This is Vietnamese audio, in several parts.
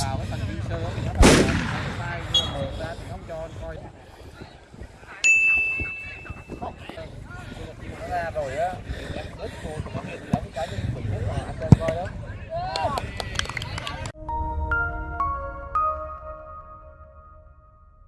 vào cái sơ nó tay ra thì không cho coi. Nó ra rồi á. Cô thì nó hiện cái rất là anh coi đó.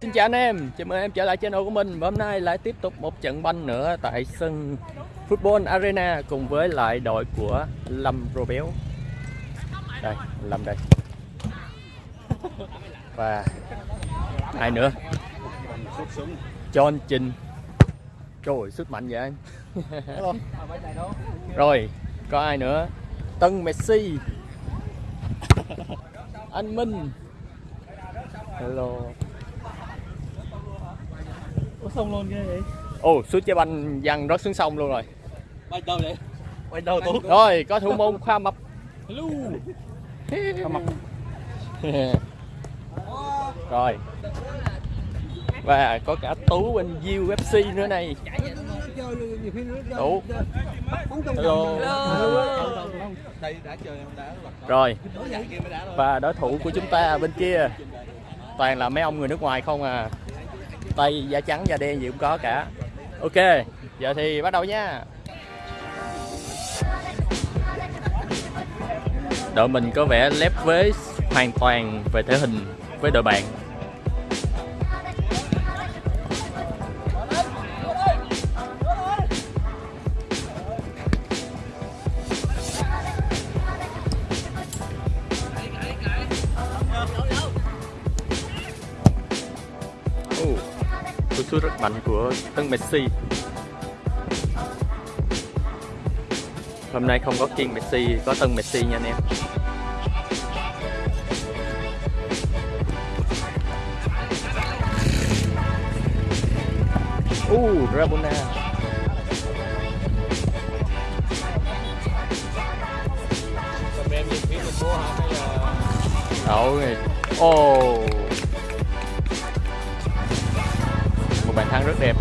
Xin chào anh em, chào mừng em trở lại channel của mình. Và hôm nay lại tiếp tục một trận banh nữa tại sân Football Arena cùng với lại đội của Lâm Robéo. Đây, Lâm đây. Và ai nữa? John Trinh Trời ơi, sức mạnh vậy anh? Rồi, có ai nữa? Tân Messi. Anh Minh. Hello. Có sông luôn ghê vậy. Ồ, suốt trái banh văng rớt xuống sông luôn rồi. Quay đâu vậy quay đâu tú Rồi, có thủ môn Khoa Mập. Hello. Khoa Mập Rồi. Và có cả Tú bên UFC nữa này. Đủ Hello. Rồi, và đối thủ của chúng ta bên kia Toàn là mấy ông người nước ngoài không à. Tây, da trắng, da đen gì cũng có cả. Ok, giờ thì bắt đầu nha. Đội mình có vẻ lép vế hoàn toàn về thể hình với đội bạn. Ồ, cú sút rất mạnh của Tân Messi. Hôm nay không có Kiên Messi, có Tân Messi nha anh em. Hay Rabona Đậu rồi Ồ. Một bàn thắng rất đẹp.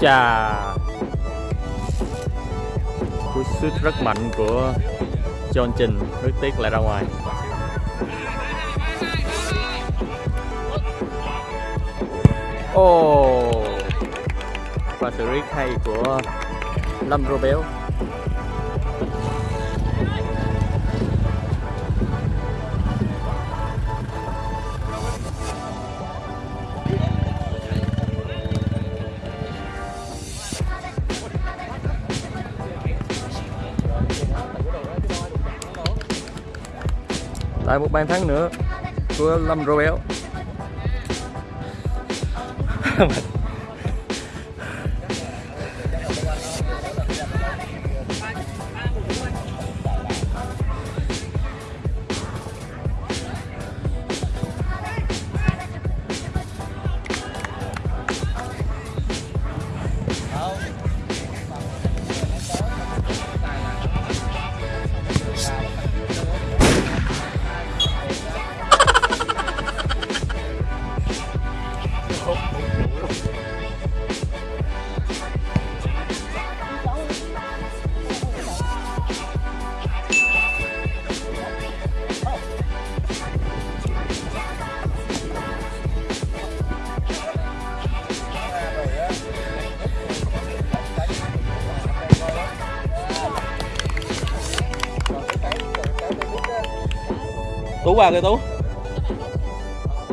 Chà Cú sút rất mạnh của John Trình Rất tiếc lại ra ngoài. Ồ Và xử lý hay của Lâm Robéo Lại một bàn thắng nữa của Lâm Robéo tú qua kìa tú.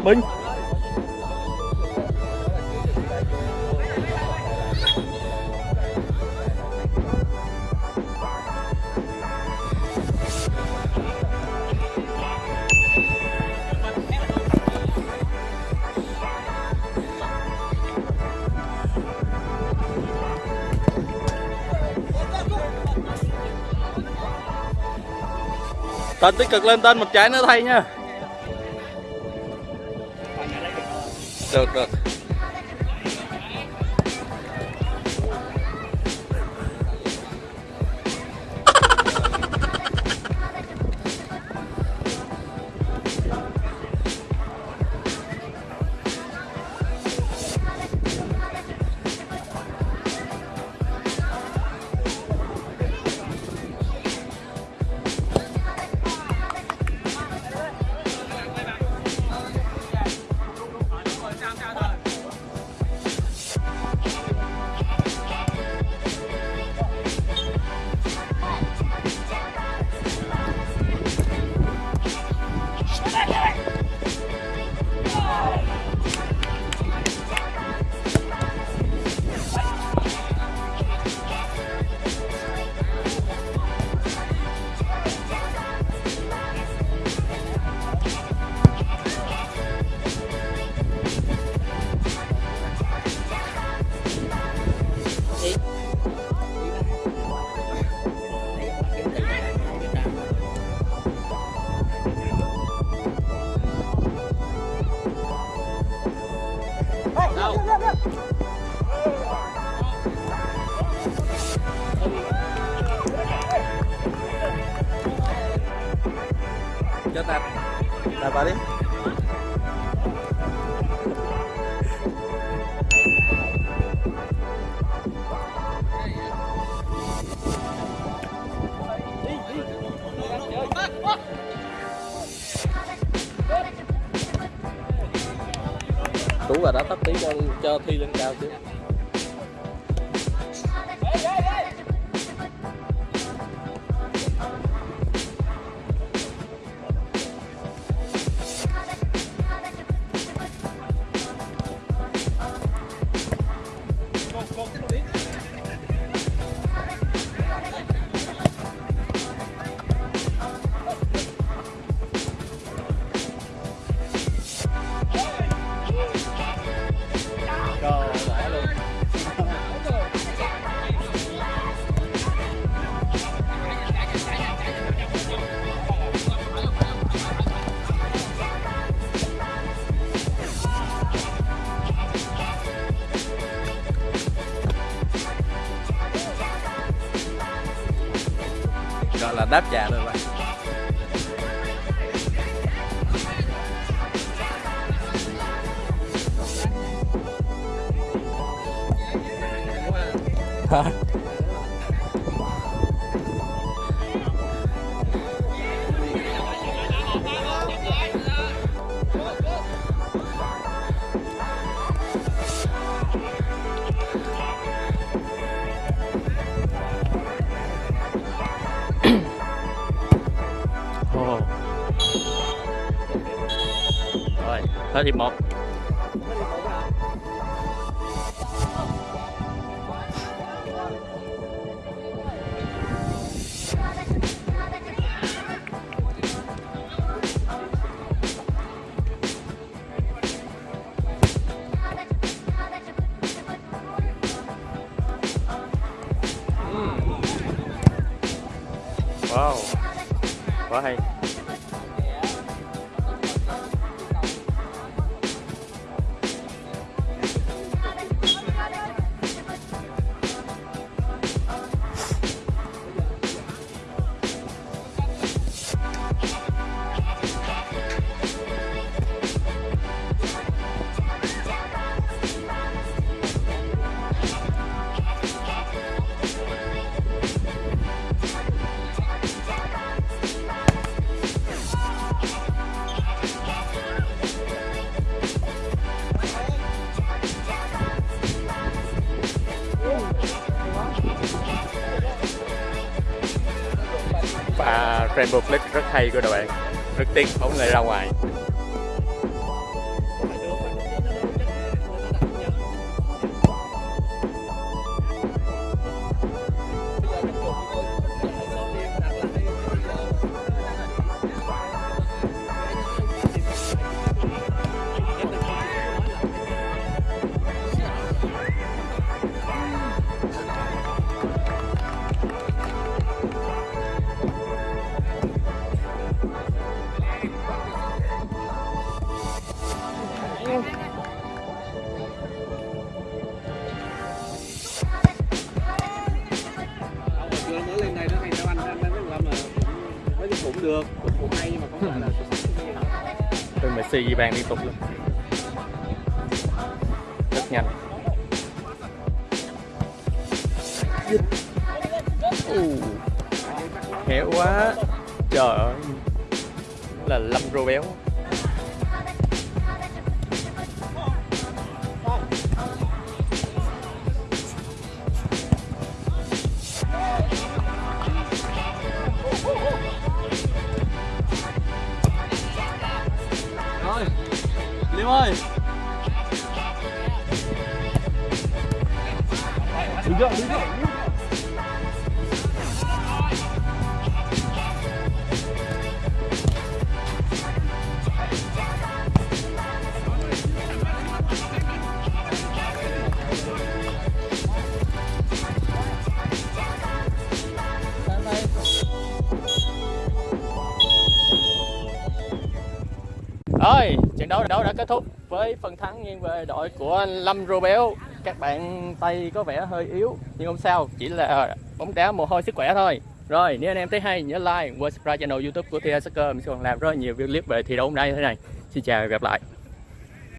Binh tên tích cực lên tên một trái nữa thay nha. Được được. Đạp vào đi. Tú và đã tấp tí cho cho thi lên cao chứ là đáp trả rồi bạn Hả? Rồi, thế hiệp Và Rainbow Flick rất hay của đội bạn. Rất tiếc bóng người ra ngoài. Được cũng, hay nhưng mà không phải là xuất Messi ghi bàn liên tục luôn. Rất nhanh. Ù. Khéo quá. Trời ơi. Là Lâm Rô béo. Liêm ơi. Đứng dậy đứng dậy Rồi, trận đấu đấu đã kết thúc với phần thắng nghiêng về đội của Lâm Rô béo. Các bạn tay có vẻ hơi yếu nhưng không sao, chỉ là bóng đá mồ hôi sức khỏe thôi. rồi nếu anh em thấy hay nhớ like và subscribe channel youtube của TH Soccer mình sẽ còn làm rất là nhiều video clip về thi đấu hôm nay thế này xin chào và gặp lại